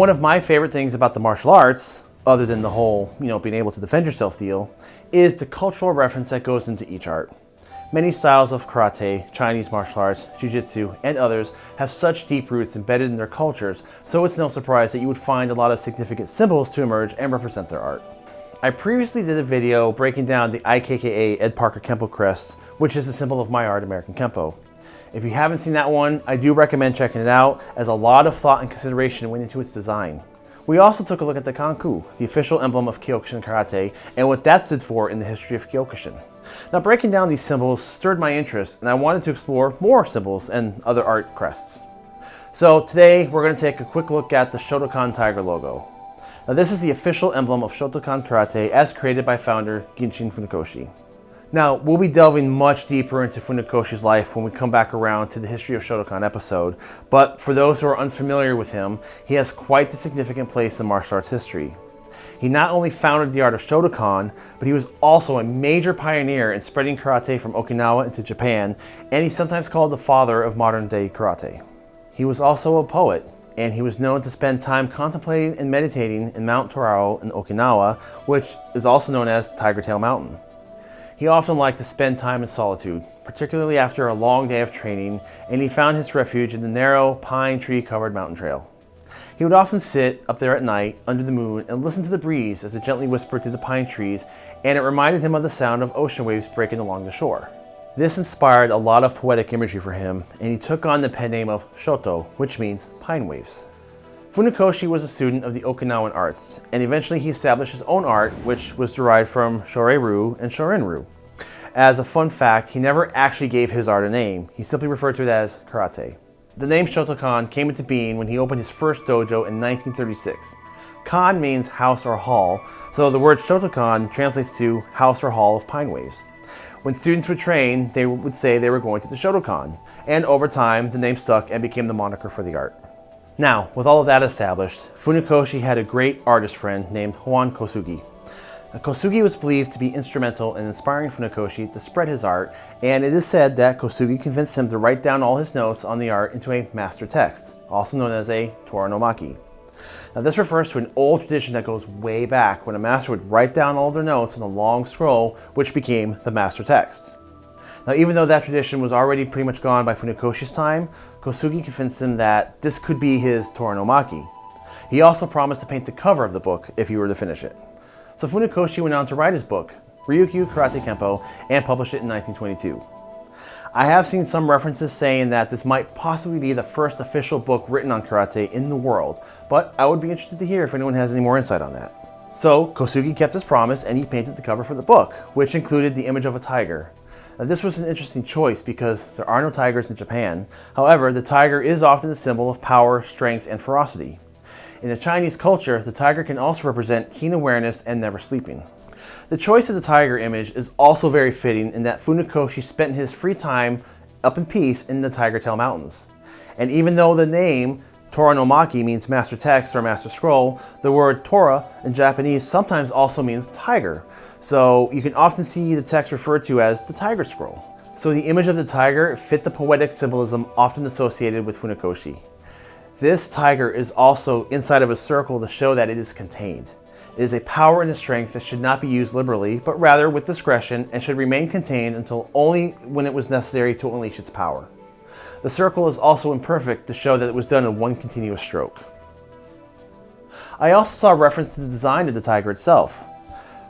One of my favorite things about the martial arts, other than the whole, you know, being able to defend yourself deal, is the cultural reference that goes into each art. Many styles of karate, Chinese martial arts, jiu-jitsu, and others have such deep roots embedded in their cultures, so it's no surprise that you would find a lot of significant symbols to emerge and represent their art. I previously did a video breaking down the IKKA Ed Parker Kempo crest, which is the symbol of my art, American Kempo. If you haven't seen that one, I do recommend checking it out, as a lot of thought and consideration went into its design. We also took a look at the Kanku, the official emblem of Kyokushin Karate, and what that stood for in the history of Kyokushin. Now breaking down these symbols stirred my interest, and I wanted to explore more symbols and other art crests. So today we're going to take a quick look at the Shotokan Tiger logo. Now this is the official emblem of Shotokan Karate as created by founder Gichin Funakoshi. Now, we'll be delving much deeper into Funakoshi's life when we come back around to the History of Shotokan episode, but for those who are unfamiliar with him, he has quite the significant place in martial arts history. He not only founded the art of Shotokan, but he was also a major pioneer in spreading karate from Okinawa into Japan, and he's sometimes called the father of modern day karate. He was also a poet, and he was known to spend time contemplating and meditating in Mount Torao in Okinawa, which is also known as Tiger Tail Mountain. He often liked to spend time in solitude, particularly after a long day of training, and he found his refuge in the narrow, pine tree covered mountain trail. He would often sit up there at night under the moon and listen to the breeze as it gently whispered through the pine trees, and it reminded him of the sound of ocean waves breaking along the shore. This inspired a lot of poetic imagery for him, and he took on the pen name of Shoto, which means pine waves. Funakoshi was a student of the Okinawan arts, and eventually he established his own art, which was derived from Shorei-ryu and Shorin-ryu. As a fun fact, he never actually gave his art a name. He simply referred to it as karate. The name Shotokan came into being when he opened his first dojo in 1936. Kan means house or hall, so the word Shotokan translates to house or hall of pine waves. When students would train, they would say they were going to the Shotokan, and over time, the name stuck and became the moniker for the art. Now, with all of that established, Funakoshi had a great artist friend named Hoan Kosugi. Kosugi was believed to be instrumental in inspiring Funakoshi to spread his art, and it is said that Kosugi convinced him to write down all his notes on the art into a master text, also known as a Toranomaki. Now this refers to an old tradition that goes way back when a master would write down all their notes on a long scroll, which became the master text. Now even though that tradition was already pretty much gone by Funakoshi's time, Kosugi convinced him that this could be his Toranomaki. He also promised to paint the cover of the book if he were to finish it. So Funakoshi went on to write his book, Ryukyu Karate Kempo, and published it in 1922. I have seen some references saying that this might possibly be the first official book written on karate in the world, but I would be interested to hear if anyone has any more insight on that. So Kosugi kept his promise and he painted the cover for the book, which included the image of a tiger. This was an interesting choice because there are no tigers in Japan. However, the tiger is often a symbol of power, strength, and ferocity. In the Chinese culture, the tiger can also represent keen awareness and never sleeping. The choice of the tiger image is also very fitting in that Funakoshi spent his free time up in peace in the Tiger Tail Mountains. And even though the name Tora no Maki means master text or master scroll, the word Tora in Japanese sometimes also means tiger. So you can often see the text referred to as the tiger scroll. So the image of the tiger fit the poetic symbolism often associated with Funakoshi. This tiger is also inside of a circle to show that it is contained. It is a power and a strength that should not be used liberally, but rather with discretion and should remain contained until only when it was necessary to unleash its power. The circle is also imperfect to show that it was done in one continuous stroke. I also saw reference to the design of the tiger itself.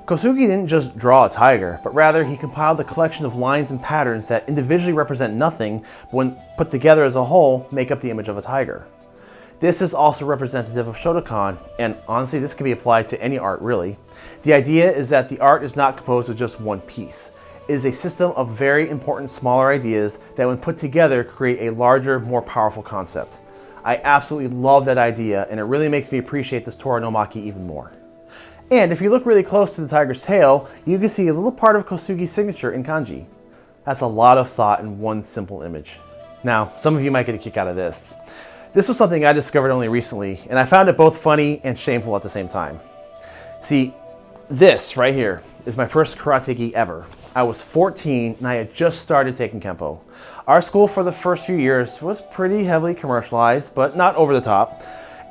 Kosugi didn't just draw a tiger, but rather he compiled a collection of lines and patterns that individually represent nothing, but when put together as a whole, make up the image of a tiger. This is also representative of Shotokan, and honestly this can be applied to any art really. The idea is that the art is not composed of just one piece. Is a system of very important smaller ideas that when put together create a larger, more powerful concept. I absolutely love that idea and it really makes me appreciate this Tora no Maki even more. And if you look really close to the tiger's tail, you can see a little part of Kosugi's signature in kanji. That's a lot of thought in one simple image. Now, some of you might get a kick out of this. This was something I discovered only recently, and I found it both funny and shameful at the same time. See, this right here is my first karate gi ever. I was 14 and I had just started taking Kempo. Our school for the first few years was pretty heavily commercialized, but not over the top.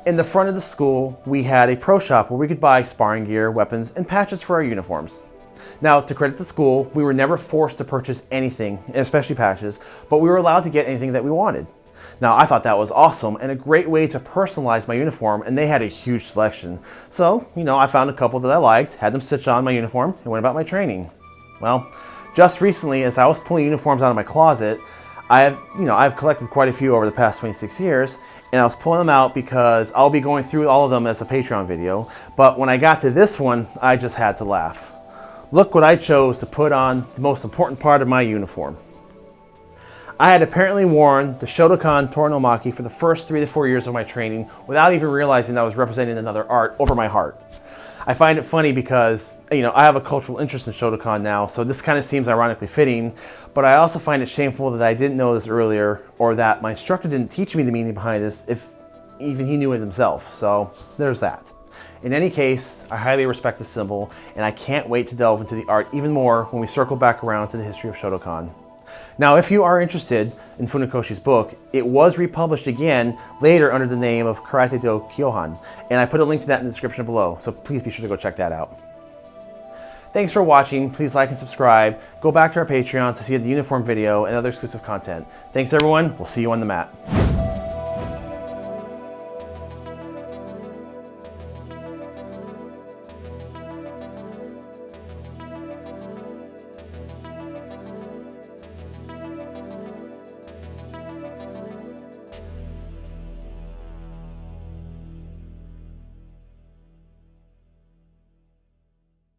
In the front of the school, we had a pro shop where we could buy sparring gear, weapons, and patches for our uniforms. Now, to credit the school, we were never forced to purchase anything, especially patches, but we were allowed to get anything that we wanted. Now, I thought that was awesome and a great way to personalize my uniform, and they had a huge selection. So, you know, I found a couple that I liked, had them stitch on my uniform, and went about my training. Well, just recently, as I was pulling uniforms out of my closet, I have, you know, I've collected quite a few over the past 26 years, and I was pulling them out because I'll be going through all of them as a Patreon video. But when I got to this one, I just had to laugh. Look what I chose to put on the most important part of my uniform. I had apparently worn the Shotokan Toranomaki for the first three to four years of my training without even realizing that I was representing another art over my heart. I find it funny because, you know, I have a cultural interest in Shotokan now, so this kind of seems ironically fitting, but I also find it shameful that I didn't know this earlier or that my instructor didn't teach me the meaning behind this if even he knew it himself. So there's that. In any case, I highly respect the symbol, and I can't wait to delve into the art even more when we circle back around to the history of Shotokan. Now, if you are interested in Funakoshi's book, it was republished again later under the name of Karate Do Kyohan, and I put a link to that in the description below, so please be sure to go check that out. Thanks for watching. Please like and subscribe. Go back to our Patreon to see the uniform video and other exclusive content. Thanks everyone. We'll see you on the mat.